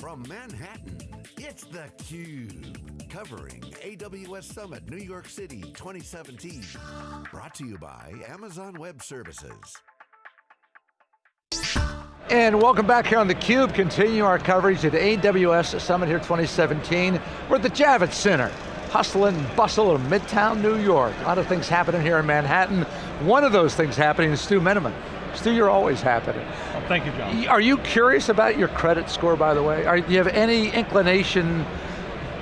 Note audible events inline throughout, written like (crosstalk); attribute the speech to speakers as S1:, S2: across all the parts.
S1: From Manhattan, it's theCUBE. Covering AWS Summit New York City 2017. Brought to you by Amazon Web Services.
S2: And welcome back here on theCUBE. Continue our coverage at AWS Summit here 2017. We're at the Javits Center. Hustle and bustle of Midtown New York. A lot of things happening here in Manhattan. One of those things happening is Stu Miniman. Stu, you're always happening.
S3: Oh, thank you, John.
S2: Are you curious about your credit score, by the way? Are, do you have any inclination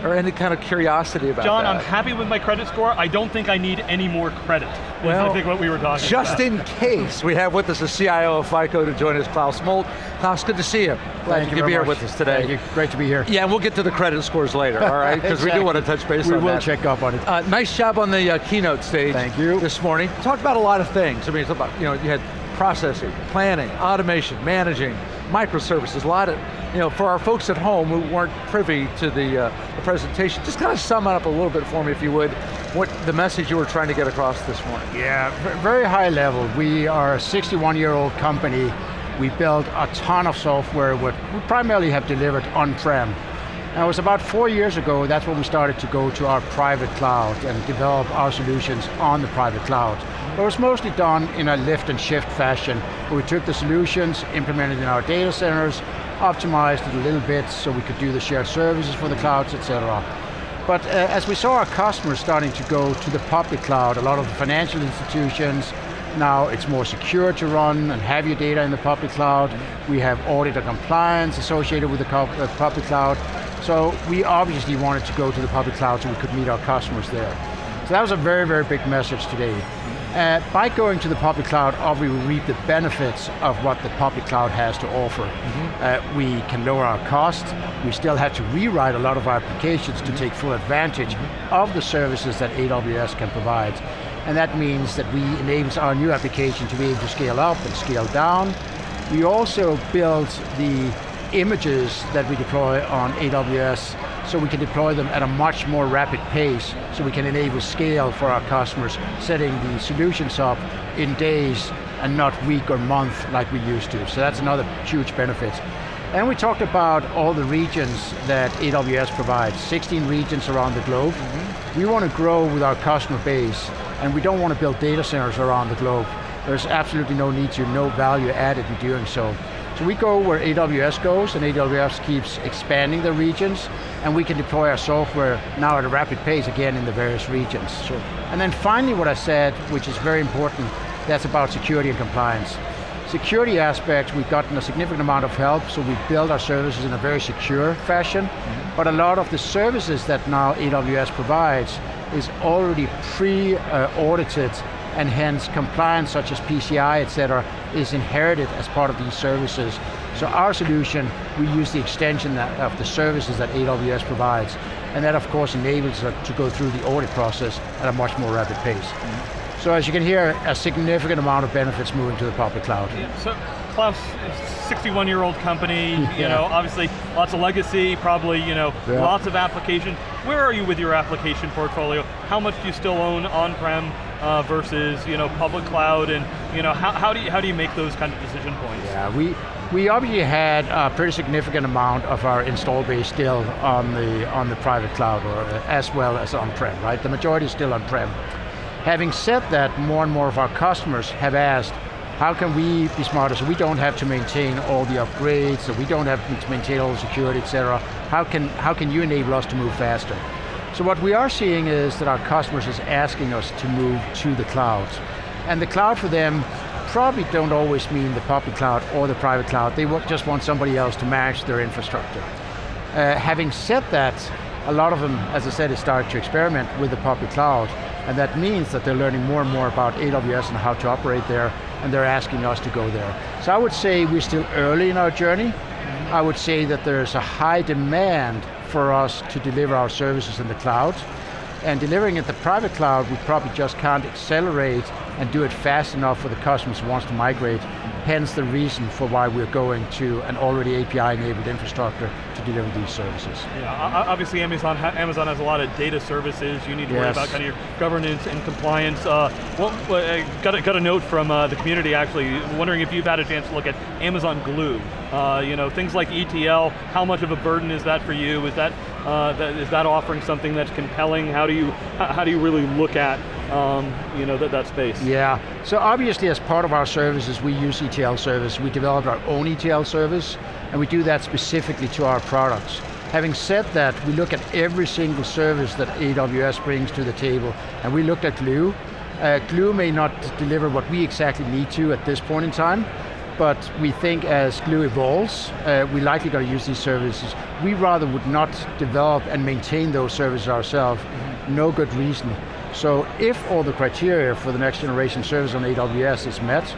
S2: or any kind of curiosity about
S3: John,
S2: that?
S3: John, I'm happy with my credit score. I don't think I need any more credit. Well, I think what we were talking
S2: just
S3: about.
S2: in case, we have with us the CIO of FICO to join us, Claus Moldt. Claus, good to see you. Glad
S4: Thank
S2: you
S4: you
S2: could be here
S4: much.
S2: with us today.
S4: Thank you, great to be here.
S2: Yeah, we'll get to the credit scores later, all right? (laughs) Because
S4: exactly.
S2: we do want to touch base
S4: we
S2: on
S4: will
S2: that.
S4: check up on it.
S2: Uh, nice job on the uh, keynote stage.
S4: Thank you.
S2: This morning. Talked about a lot of things. I mean, it's about, you know, you had processing, planning, automation, managing, microservices, a lot of, you know, for our folks at home who weren't privy to the, uh, the presentation, just kind of sum it up a little bit for me, if you would, what the message you were trying to get across this morning.
S4: Yeah, very high level. We are a 61 year old company. We built a ton of software, what we primarily have delivered on-prem. Now it was about four years ago, that's when we started to go to our private cloud and develop our solutions on the private cloud. But it was mostly done in a lift and shift fashion, we took the solutions, implemented in our data centers, optimized it a little bit so we could do the shared services for the clouds, etc. But uh, as we saw our customers starting to go to the public cloud, a lot of the financial institutions, now it's more secure to run and have your data in the public cloud. We have audit and compliance associated with the uh, public cloud. So we obviously wanted to go to the public cloud so we could meet our customers there. So that was a very, very big message today. Uh, by going to the public cloud, obviously we reap the benefits of what the public cloud has to offer. Uh, we can lower our costs, we still have to rewrite a lot of our applications to take full advantage of the services that AWS can provide. And that means that we enables our new application to be able to scale up and scale down. We also build the images that we deploy on AWS so we can deploy them at a much more rapid pace so we can enable scale for our customers, setting the solutions up in days and not week or month like we used to. So that's another huge benefit. And we talked about all the regions that AWS provides, 16 regions around the globe. Mm-hmm. We want to grow with our customer base and we don't want to build data centers around the globe. There's absolutely no need to, no value added in doing so. So we go where AWS goes, and AWS keeps expanding the regions, and we can deploy our software now at a rapid pace again in the various regions.
S2: Sure.
S4: And then finally what I said, which is very important, that's about security and compliance. Security aspects, we've gotten a significant amount of help, so we build our services in a very secure fashion, mm -hmm. but a lot of the services that now AWS provides is already pre-audited and hence compliance such as PCI, et cetera, is inherited as part of these services. So our solution, we use the extension that, of the services that AWS provides, and that of course enables us to go through the audit process at a much more rapid pace. Mm -hmm. So as you can hear, a significant amount of benefits moving to the public cloud.
S3: Yeah, so Claus, 61 year old company, (laughs) yeah. you know, obviously lots of legacy, probably, you know, yeah. lots of application. Where are you with your application portfolio? How much do you still own on-prem uh, versus, you know, public cloud, and you know, how, how do you how do you make those kind of decision points?
S4: Yeah, we we obviously had a pretty significant amount of our install base still on the on the private cloud, or as well as on-prem, right? The majority is still on-prem. Having said that, more and more of our customers have asked, how can we be smarter so we don't have to maintain all the upgrades, so we don't have to maintain all the security, et cetera. How can, how can you enable us to move faster? So what we are seeing is that our customers is asking us to move to the cloud. And the cloud for them probably don't always mean the public cloud or the private cloud. They just want somebody else to manage their infrastructure. Uh, having said that, a lot of them, as I said, is starting to experiment with the public cloud, and that means that they're learning more and more about AWS and how to operate there, and they're asking us to go there. So I would say we're still early in our journey. I would say that there's a high demand for us to deliver our services in the cloud, and delivering it the private cloud, we probably just can't accelerate and do it fast enough for the customers who wants to migrate. hence the reason for why we're going to an already API-enabled infrastructure to deliver these services.
S3: Yeah, obviously Amazon, Amazon has a lot of data services. You need to yes. worry about kind of your governance and compliance. Uh, well, I got a, got a note from uh, the community actually, wondering if you've had a chance to look at Amazon Glue. Uh, you know, things like ETL, how much of a burden is that for you? Is that, uh, that is that offering something that's compelling? How do you, how do you really look at um, you know, that, that space.
S4: Yeah, so obviously as part of our services, we use ETL service. We developed our own ETL service, and we do that specifically to our products. Having said that, we look at every single service that AWS brings to the table, and we looked at Glue. Uh, Glue may not deliver what we exactly need to at this point in time, but we think as Glue evolves, uh, we're likely going to use these services. We rather would not develop and maintain those services ourselves, mm -hmm. no good reason. So if all the criteria for the next generation service on AWS is met,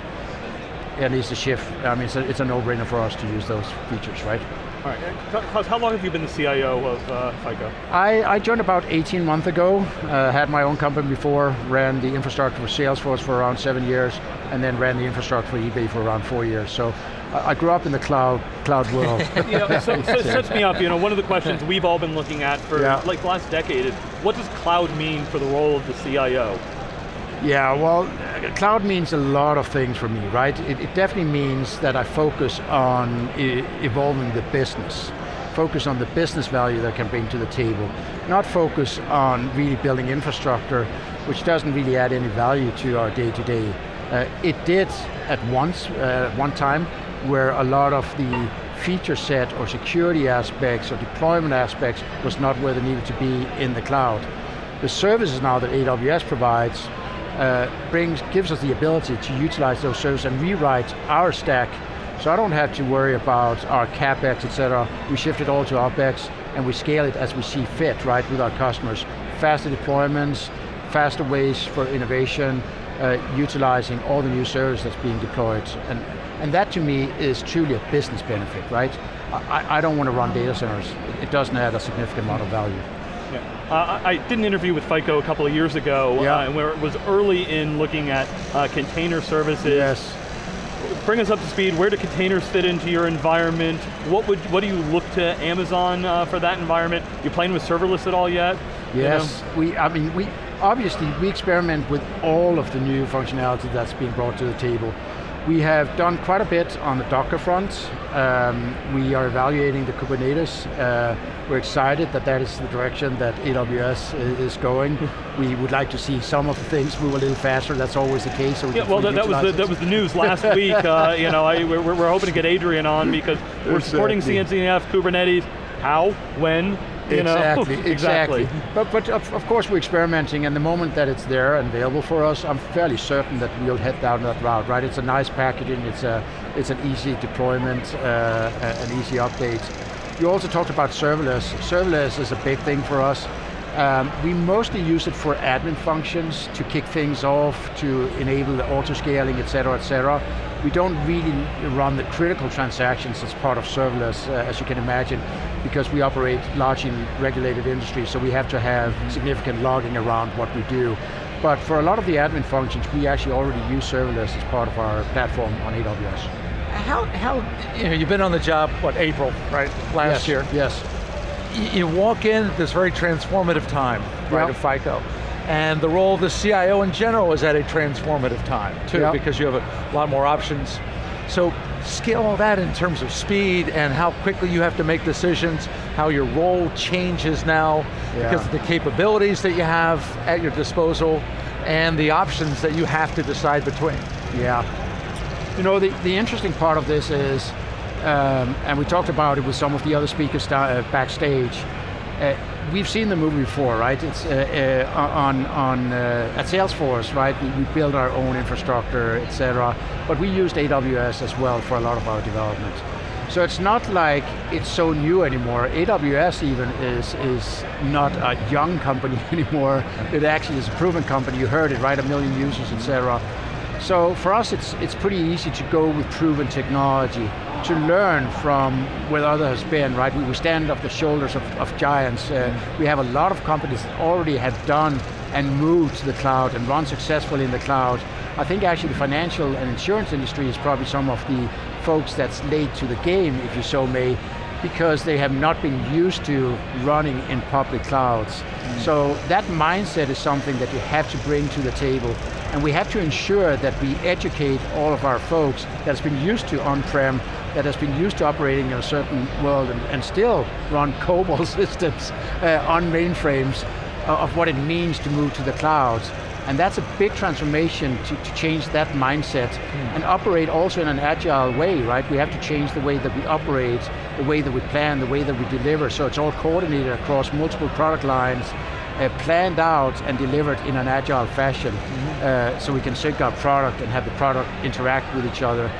S4: it needs to shift. I mean, it's a, it's a no-brainer for us to use those features, right?
S3: All right, how long have you been the CIO of uh, FICO?
S4: I, I, joined about 18 months ago, uh, had my own company before, ran the infrastructure for Salesforce for around seven years, and then ran the infrastructure for eBay for around four years. So I grew up in the cloud cloud world. (laughs)
S3: you know, (laughs) so, so it sets me up, you know, one of the questions we've all been looking at for yeah. like the last decade is, what does cloud mean for the role of the CIO?
S4: Yeah, well, cloud means a lot of things for me, right? It, it definitely means that I focus on e evolving the business, focus on the business value that I can bring to the table, not focus on really building infrastructure, which doesn't really add any value to our day-to-day. -day. Uh, it did at once, uh, at one time, where a lot of the feature set or security aspects or deployment aspects was not where they needed to be in the cloud. The services now that AWS provides uh, brings, gives us the ability to utilize those services and rewrite our stack so I don't have to worry about our CapEx, et cetera. We shift it all to OpEx and we scale it as we see fit, right, with our customers. Faster deployments, faster ways for innovation, uh, utilizing all the new services that's being deployed. And and that to me is truly a business benefit, right? I, I don't want to run data centers. It doesn't add a significant amount of value.
S3: Uh, I did an interview with FICO a couple of years ago, yeah. uh, where it was early in looking at uh, container services.
S4: Yes.
S3: Bring us up to speed, where do containers fit into your environment? What would what do you look to Amazon uh, for that environment? You playing with serverless at all yet?
S4: Yes, you know? we, I mean, we obviously we experiment with all of the new functionality that's being brought to the table. We have done quite a bit on the Docker front. Um, we are evaluating the Kubernetes. Uh, we're excited that that is the direction that AWS is going. (laughs) we would like to see some of the things move a little faster. That's always the case. So
S3: we yeah, well, that, that, was the, that was the news last week. Uh, (laughs) you know, I, we're, we're hoping to get Adrian on because we're exactly. supporting CNCF, Kubernetes. How, when, you
S4: exactly, (laughs) know? exactly. But, but of, of, course we're experimenting and the moment that it's there and available for us, I'm fairly certain that we'll head down that route, right? It's a nice packaging, it's, a, it's an easy deployment, uh, an easy update. You also talked about serverless. Serverless is a big thing for us. Um, we mostly use it for admin functions to kick things off, to enable the auto-scaling, et cetera, et cetera. We don't really run the critical transactions as part of serverless, uh, as you can imagine, because we operate largely in regulated industries, so we have to have significant logging around what we do. But for a lot of the admin functions, we actually already use serverless as part of our platform on AWS.
S2: How, how you know, you've been on the job, what, April, right, last
S4: yes,
S2: year?
S4: Yes
S2: you walk in at this very transformative time, right, yep. of FICO. And the role of the CIO in general is at a transformative time, too, yep. because you have a lot more options. So scale all that in terms of speed and how quickly you have to make decisions, how your role changes now, yeah. because of the capabilities that you have at your disposal, and the options that you have to decide between.
S4: Yeah. You know, the, the interesting part of this is, um, and we talked about it with some of the other speakers uh, backstage. Uh, we've seen the movie before, right? It's uh, uh on on uh, at Salesforce, right? We, we build our own infrastructure, etc. But we used AWS as well for a lot of our development. So it's not like it's so new anymore. AWS even is is not a young company (laughs) anymore. It actually is a proven company. You heard it, right? A million users, etc. So for us, it's it's pretty easy to go with proven technology to learn from where others have been, right? We, stand off the shoulders of, of giants. Uh, we have a lot of companies that already have done and moved to the cloud and run successfully in the cloud. I think actually the financial and insurance industry is probably some of the folks that's late to the game, if you so may, because they have not been used to running in public clouds. Mm. So that mindset is something that you have to bring to the table and we have to ensure that we educate all of our folks that has been used to on-prem, that has been used to operating in a certain world and, and still run COBOL (laughs) systems uh, on mainframes uh, of what it means to move to the clouds. And that's a big transformation to, to change that mindset mm. and operate also in an agile way, right? We have to change the way that we operate, the way that we plan, the way that we deliver, so it's all coordinated across multiple product lines, uh, planned out and delivered in an agile fashion mm -hmm. uh, so we can sync our product and have the product interact with each other.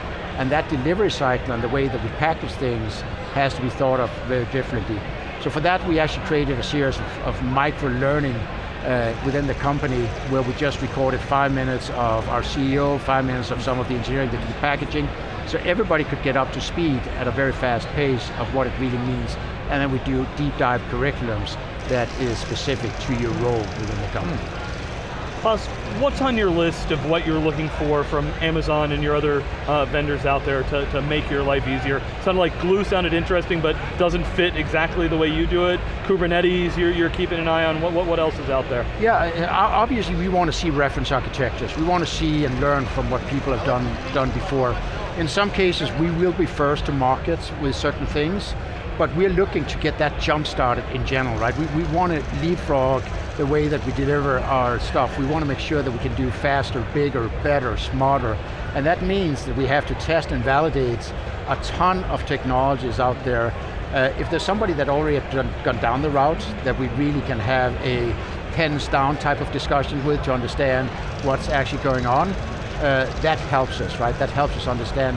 S4: And that delivery cycle and the way that we package things has to be thought of very differently. So for that we actually created a series of, of micro-learning uh, within the company where we just recorded five minutes of our CEO, five minutes of some of the engineering, the packaging, so everybody could get up to speed at a very fast pace of what it really means. And then we do deep dive curriculums that is specific to your role within the company.
S3: Hmm. Claus, what's on your list of what you're looking for from Amazon and your other uh, vendors out there to, to make your life easier? Sounded like Glue sounded interesting, but doesn't fit exactly the way you do it. Kubernetes, you're, you're keeping an eye on. What, what, what else is out there?
S4: Yeah, obviously we want to see reference architectures. We want to see and learn from what people have done, done before. In some cases, we will be first to market with certain things, but we're looking to get that jump started in general, right? We, we want to leapfrog the way that we deliver our stuff. We want to make sure that we can do faster, bigger, better, smarter. And that means that we have to test and validate a ton of technologies out there. Uh, if there's somebody that already done, gone down the route that we really can have a pens down type of discussion with to understand what's actually going on, uh, that helps us, right? That helps us understand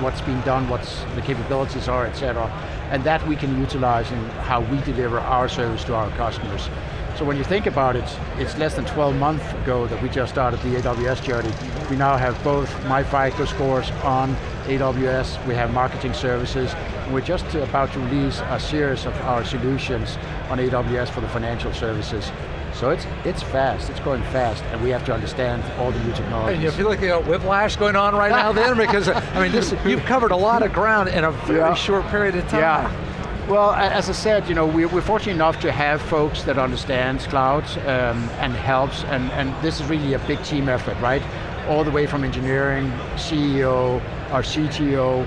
S4: what's being done, what's the capabilities are, et cetera and that we can utilize in how we deliver our service to our customers. So when you think about it, it's less than 12 months ago that we just started the AWS journey. We now have both MyFICO scores on AWS, we have marketing services, and we're just about to release a series of our solutions on AWS for the financial services. So it's it's fast, it's going fast, and we have to understand all the new technologies.
S2: And you feel like you got whiplash going on right now then? Because, I mean, this, you've covered a lot of ground in a very yeah. short period of time.
S4: Yeah. Well, as I said, you know, we're, fortunate enough to have folks that understand cloud um, and helps, and, and this is really a big team effort, right? All the way from engineering, CEO, our CTO,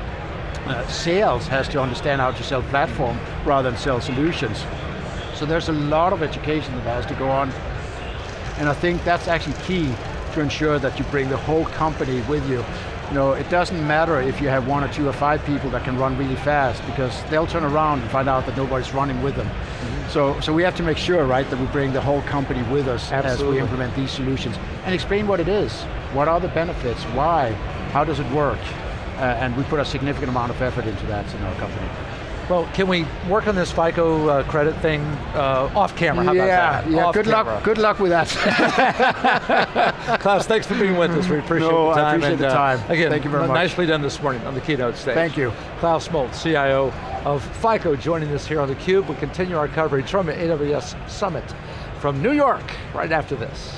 S4: uh, sales has to understand how to sell platform rather than sell solutions. So there's a lot of education that has to go on. And I think that's actually key to ensure that you bring the whole company with you. You know, it doesn't matter if you have one or two or five people that can run really fast because they'll turn around and find out that nobody's running with them. Mm -hmm. So, so we have to make sure, right, that we bring the whole company with us Absolutely. as we implement these solutions and explain what it is. What are the benefits? Why? How does it work? Uh, and we put a significant amount of effort into that in our company.
S2: Well, can we work on this FICO uh, credit thing uh, off camera? How
S4: yeah,
S2: about
S4: that? Yeah,
S2: off
S4: good
S2: camera.
S4: luck. Good luck with that. (laughs)
S2: Claus, thanks for being with us. We appreciate
S4: no,
S2: the time.
S4: I appreciate
S2: and,
S4: the
S2: uh,
S4: time.
S2: again,
S4: thank you very much.
S2: Nicely done this morning on the keynote stage.
S4: Thank you.
S2: Claus Moldt, CIO of FICO, joining us here on theCUBE. We continue our coverage from the AWS Summit from New York right after this.